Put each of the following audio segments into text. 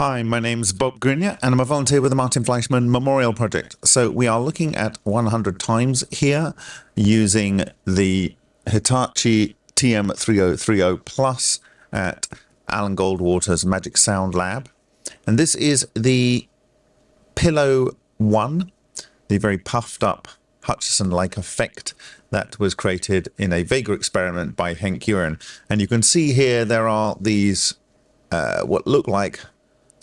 Hi, my name's Bob Greenyer and I'm a volunteer with the Martin Fleischmann Memorial Project. So we are looking at 100 times here using the Hitachi TM3030 Plus at Alan Goldwater's Magic Sound Lab. And this is the Pillow 1, the very puffed up Hutchison-like effect that was created in a Vega experiment by Henk Uren. And you can see here there are these uh, what look like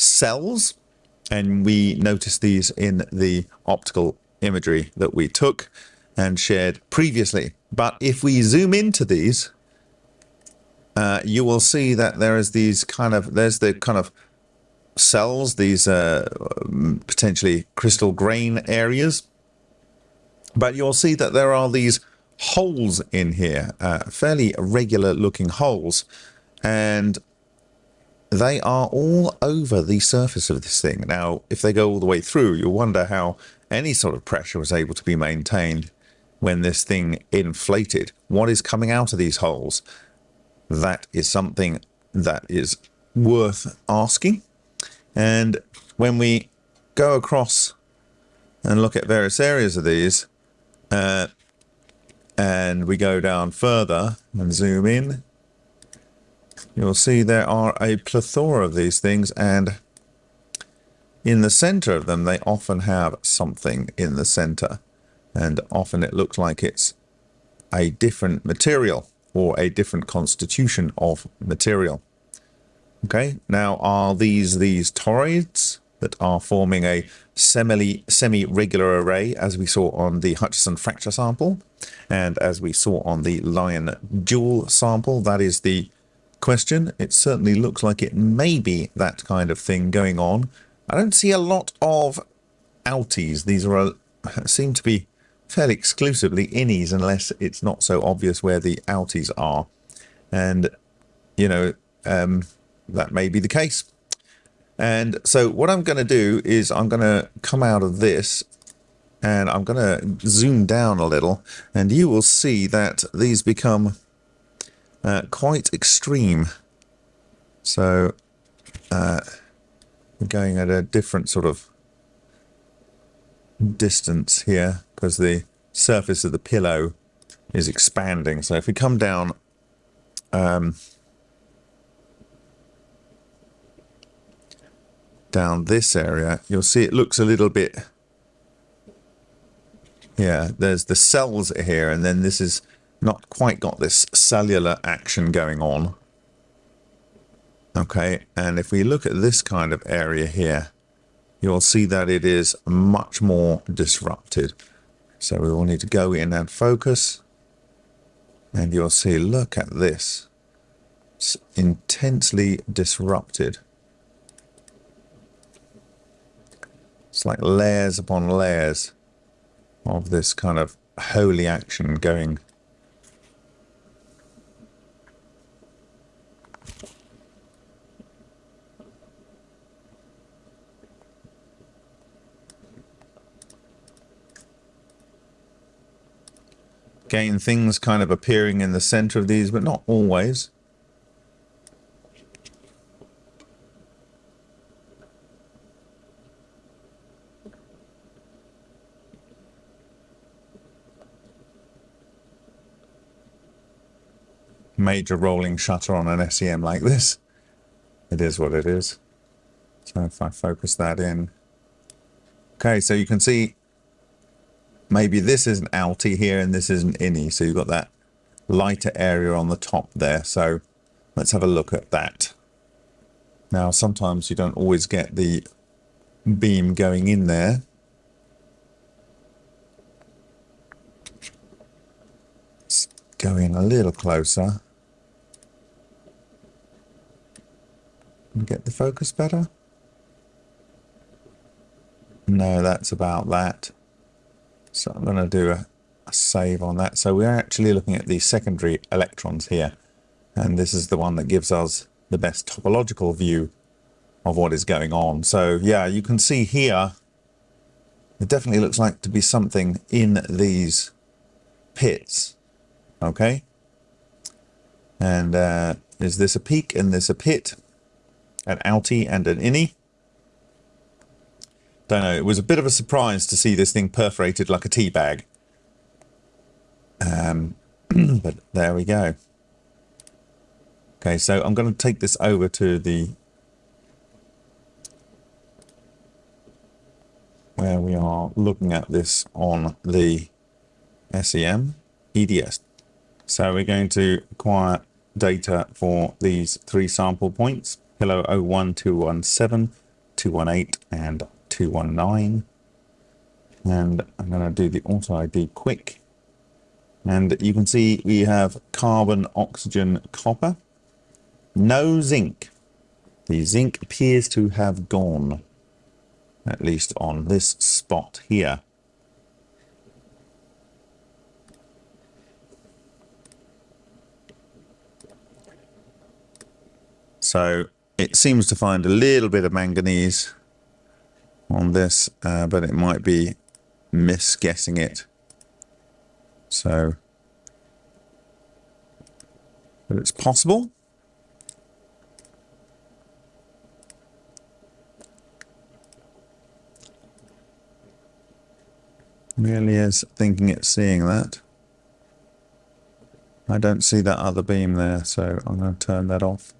cells and we noticed these in the optical imagery that we took and shared previously. But if we zoom into these, uh, you will see that there is these kind of, there's the kind of cells, these uh, potentially crystal grain areas. But you'll see that there are these holes in here, uh, fairly regular looking holes. And they are all over the surface of this thing. Now, if they go all the way through, you'll wonder how any sort of pressure was able to be maintained when this thing inflated. What is coming out of these holes? That is something that is worth asking. And when we go across and look at various areas of these, uh, and we go down further and zoom in, you'll see there are a plethora of these things and in the center of them they often have something in the center and often it looks like it's a different material or a different constitution of material. Okay, now are these these toroids that are forming a semi semi-regular array as we saw on the Hutchison fracture sample and as we saw on the Lion dual sample that is the question. It certainly looks like it may be that kind of thing going on. I don't see a lot of outies. These are a, seem to be fairly exclusively innies unless it's not so obvious where the outies are. And, you know, um, that may be the case. And so what I'm going to do is I'm going to come out of this and I'm going to zoom down a little and you will see that these become uh, quite extreme. So uh, we're going at a different sort of distance here because the surface of the pillow is expanding. So if we come down um, down this area, you'll see it looks a little bit yeah, there's the cells here, and then this is not quite got this cellular action going on. Okay, and if we look at this kind of area here, you'll see that it is much more disrupted. So we will need to go in and focus. And you'll see, look at this. It's intensely disrupted. It's like layers upon layers of this kind of holy action going Again, things kind of appearing in the center of these, but not always. Major rolling shutter on an SEM like this. It is what it is. So if I focus that in. Okay, so you can see maybe this is an outie here and this is an innie. So you've got that lighter area on the top there. So let's have a look at that. Now, sometimes you don't always get the beam going in there. Let's go in a little closer. And get the focus better. No, that's about that. So I'm going to do a, a save on that. So we're actually looking at the secondary electrons here. And this is the one that gives us the best topological view of what is going on. So yeah, you can see here, it definitely looks like to be something in these pits. Okay. And uh, is this a peak and this a pit? An outie and an innie. Don't know. It was a bit of a surprise to see this thing perforated like a tea bag. Um, but there we go. Okay, so I'm going to take this over to the where we are looking at this on the SEM EDS. So we're going to acquire data for these three sample points, Kilo 01217, 218 and 219. And I'm going to do the auto ID quick. And you can see we have carbon, oxygen, copper. No zinc. The zinc appears to have gone, at least on this spot here. So it seems to find a little bit of manganese on this, uh, but it might be misguessing it. So, but it's possible. Really is thinking it's seeing that. I don't see that other beam there, so I'm going to turn that off.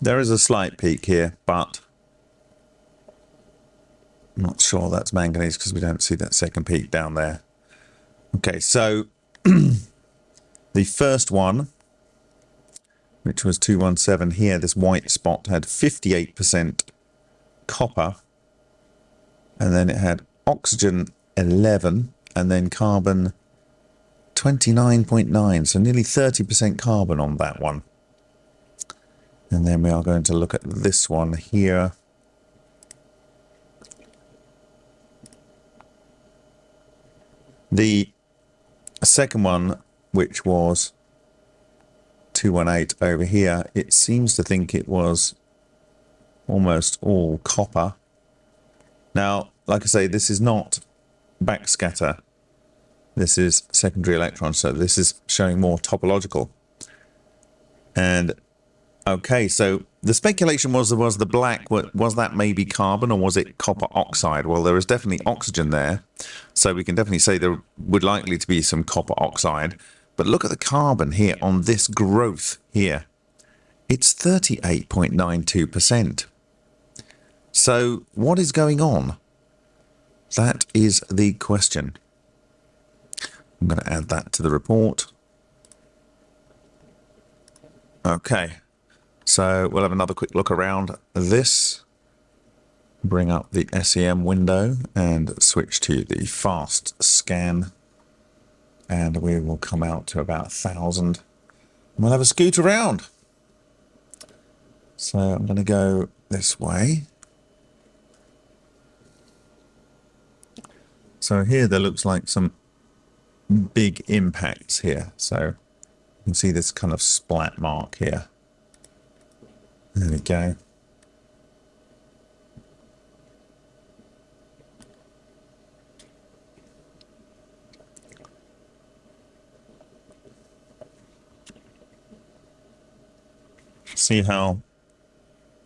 There is a slight peak here, but I'm not sure that's manganese because we don't see that second peak down there. Okay, so the first one which was 217 here, this white spot had 58% copper, and then it had oxygen 11, and then carbon 29.9, so nearly 30% carbon on that one. And then we are going to look at this one here. The second one, which was 218 over here, it seems to think it was almost all copper. Now, like I say, this is not backscatter. This is secondary electrons, so this is showing more topological. And okay, so the speculation was was the black was that maybe carbon or was it copper oxide? Well, there is definitely oxygen there, so we can definitely say there would likely to be some copper oxide. But look at the carbon here on this growth here. It's 38.92%. So what is going on? That is the question. I'm going to add that to the report. Okay, so we'll have another quick look around this. Bring up the SEM window and switch to the fast scan and we will come out to about a thousand. We'll have a scoot around. So I'm going to go this way. So here there looks like some big impacts here. So you can see this kind of splat mark here. There we go. see how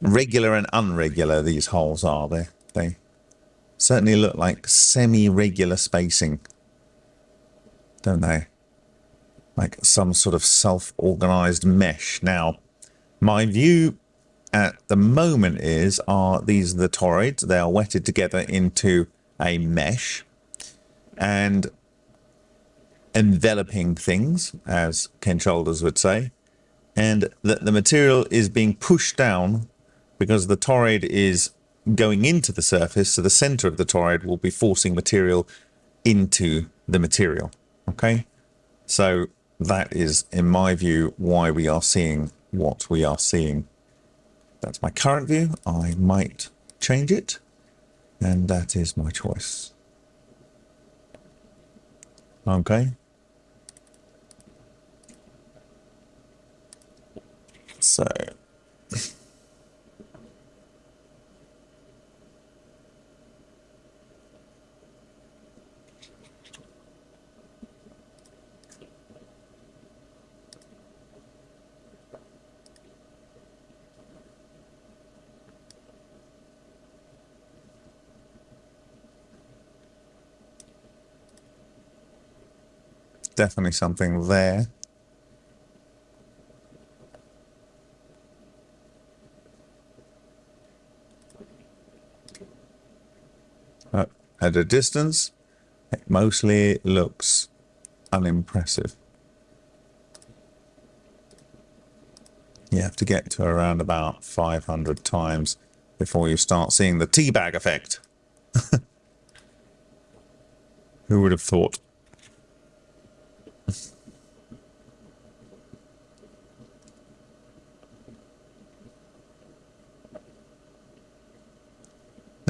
regular and unregular these holes are. They, they certainly look like semi-regular spacing, don't they? Like some sort of self-organized mesh. Now, my view at the moment is are these are the toroids. They are wetted together into a mesh and enveloping things, as Ken Shoulders would say and that the material is being pushed down because the toroid is going into the surface, so the center of the toroid will be forcing material into the material. Okay, so that is, in my view, why we are seeing what we are seeing. That's my current view. I might change it, and that is my choice. Okay. So definitely something there. Uh, at a distance, it mostly looks unimpressive. You have to get to around about 500 times before you start seeing the teabag effect. Who would have thought?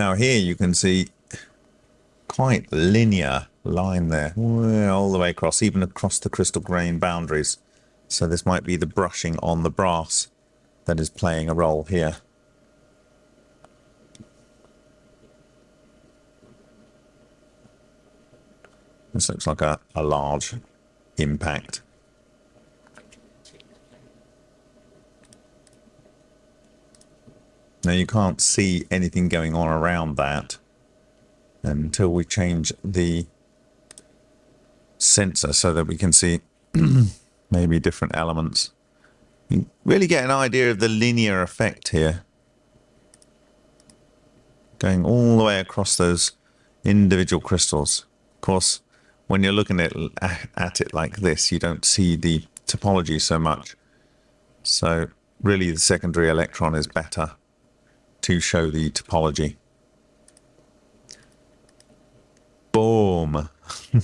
Now here you can see quite linear line there, all the way across, even across the crystal grain boundaries. So this might be the brushing on the brass that is playing a role here. This looks like a, a large impact. Now you can't see anything going on around that until we change the sensor so that we can see maybe different elements. You really get an idea of the linear effect here. Going all the way across those individual crystals. Of course, when you're looking at, at it like this, you don't see the topology so much. So really the secondary electron is better to show the topology. Boom.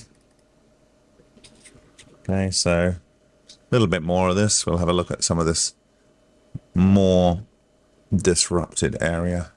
okay, so a little bit more of this. We'll have a look at some of this more disrupted area.